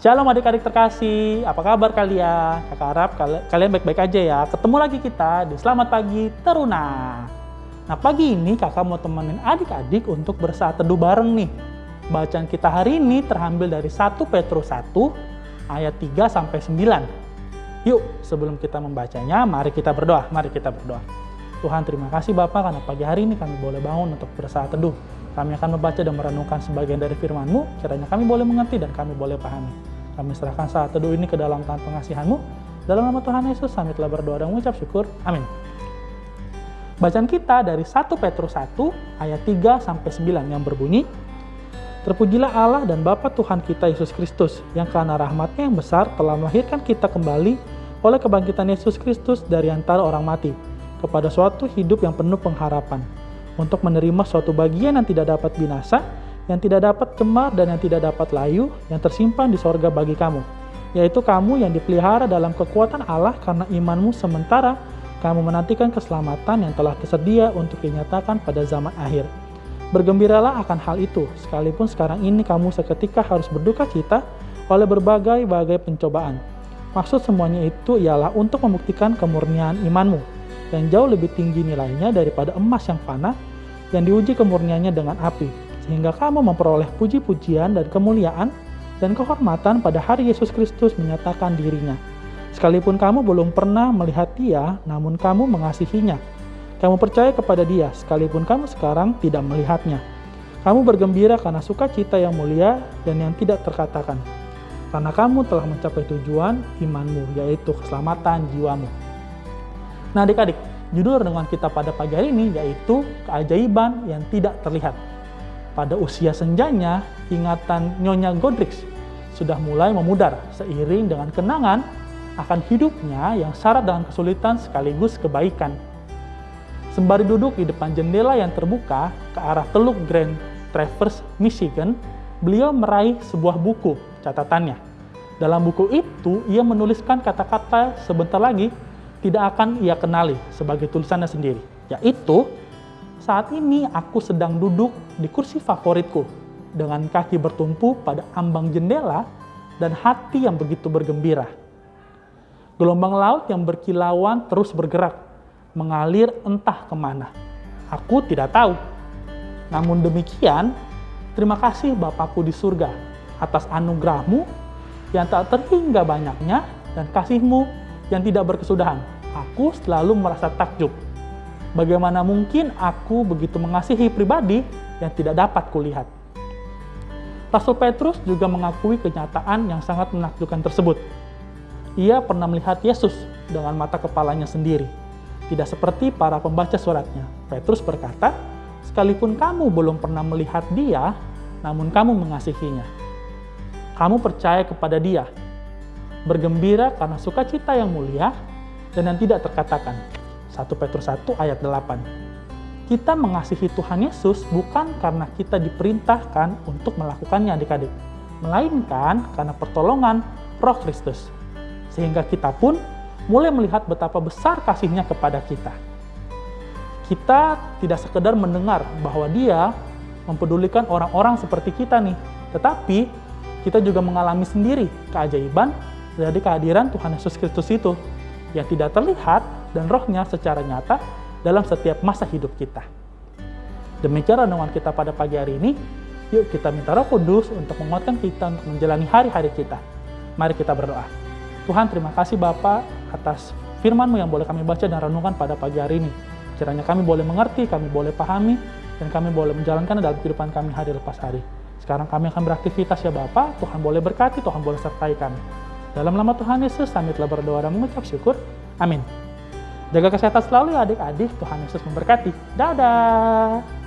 Shalom adik-adik terkasih, apa kabar kalian? Kakak harap kalian baik-baik aja ya. Ketemu lagi kita di Selamat Pagi Teruna. Nah pagi ini kakak mau temenin adik-adik untuk bersaat teduh bareng nih. Bacaan kita hari ini terambil dari 1 Petrus 1 ayat 3 sampai 9. Yuk, sebelum kita membacanya, mari kita berdoa. Mari kita berdoa. Tuhan terima kasih Bapak karena pagi hari ini kami boleh bangun untuk bersaat teduh. Kami akan membaca dan merenungkan sebagian dari firman-Mu, kiranya kami boleh mengerti dan kami boleh pahami. Kami serahkan saat teduh ini ke dalam tangan pengasihan-Mu. Dalam nama Tuhan Yesus, kami telah berdoa dan mengucap syukur. Amin. Bacaan kita dari 1 Petrus 1 ayat 3 sampai 9 yang berbunyi, Terpujilah Allah dan Bapa Tuhan kita Yesus Kristus, yang karena rahmatnya yang besar telah melahirkan kita kembali oleh kebangkitan Yesus Kristus dari antara orang mati, kepada suatu hidup yang penuh pengharapan untuk menerima suatu bagian yang tidak dapat binasa, yang tidak dapat cemar dan yang tidak dapat layu, yang tersimpan di sorga bagi kamu, yaitu kamu yang dipelihara dalam kekuatan Allah karena imanmu sementara kamu menantikan keselamatan yang telah tersedia untuk dinyatakan pada zaman akhir. Bergembiralah akan hal itu, sekalipun sekarang ini kamu seketika harus berduka cita oleh berbagai-bagai pencobaan. Maksud semuanya itu ialah untuk membuktikan kemurnian imanmu, yang jauh lebih tinggi nilainya daripada emas yang fana, yang diuji kemurniannya dengan api, sehingga kamu memperoleh puji-pujian dan kemuliaan dan kehormatan pada hari Yesus Kristus menyatakan dirinya. Sekalipun kamu belum pernah melihat dia, namun kamu mengasihinya. Kamu percaya kepada dia, sekalipun kamu sekarang tidak melihatnya. Kamu bergembira karena sukacita yang mulia dan yang tidak terkatakan. Karena kamu telah mencapai tujuan imanmu, yaitu keselamatan jiwamu. Nah adik-adik, Judul renungan kita pada pagi hari ini yaitu keajaiban yang tidak terlihat. Pada usia senjanya, ingatan Nyonya Godrix sudah mulai memudar seiring dengan kenangan akan hidupnya yang syarat dengan kesulitan sekaligus kebaikan. Sembari duduk di depan jendela yang terbuka ke arah Teluk Grand Traverse, Michigan, beliau meraih sebuah buku catatannya. Dalam buku itu, ia menuliskan kata-kata sebentar lagi tidak akan ia kenali sebagai tulisannya sendiri, yaitu saat ini aku sedang duduk di kursi favoritku dengan kaki bertumpu pada ambang jendela dan hati yang begitu bergembira. Gelombang laut yang berkilauan terus bergerak, mengalir entah ke mana. Aku tidak tahu. Namun demikian, terima kasih Bapakku di surga atas anugerahmu yang tak terhingga banyaknya dan kasihmu yang tidak berkesudahan. Aku selalu merasa takjub. Bagaimana mungkin aku begitu mengasihi pribadi yang tidak dapat kulihat? Rasul Petrus juga mengakui kenyataan yang sangat menakjubkan tersebut. Ia pernah melihat Yesus dengan mata kepalanya sendiri. Tidak seperti para pembaca suratnya. Petrus berkata, sekalipun kamu belum pernah melihat dia, namun kamu mengasihinya. Kamu percaya kepada dia, bergembira karena sukacita yang mulia dan yang tidak terkatakan. 1 Petrus 1 ayat 8. Kita mengasihi Tuhan Yesus bukan karena kita diperintahkan untuk melakukannya adik-adik, melainkan karena pertolongan roh Kristus. Sehingga kita pun mulai melihat betapa besar kasihnya kepada kita. Kita tidak sekedar mendengar bahwa dia mempedulikan orang-orang seperti kita nih, tetapi kita juga mengalami sendiri keajaiban dari kehadiran Tuhan Yesus Kristus itu yang tidak terlihat dan rohnya secara nyata dalam setiap masa hidup kita. Demikian renungan kita pada pagi hari ini. Yuk kita minta roh kudus untuk menguatkan kita untuk menjalani hari-hari kita. Mari kita berdoa. Tuhan terima kasih Bapak atas firman-Mu yang boleh kami baca dan renungkan pada pagi hari ini. Kiranya kami boleh mengerti, kami boleh pahami, dan kami boleh menjalankan dalam kehidupan kami hari lepas hari. Sekarang kami akan beraktivitas ya Bapak, Tuhan boleh berkati, Tuhan boleh sertai kami. Dalam nama Tuhan Yesus, kami telah berdoa dan mengucap syukur. Amin. Jaga kesehatan selalu ya adik-adik. Tuhan Yesus memberkati. Dadah.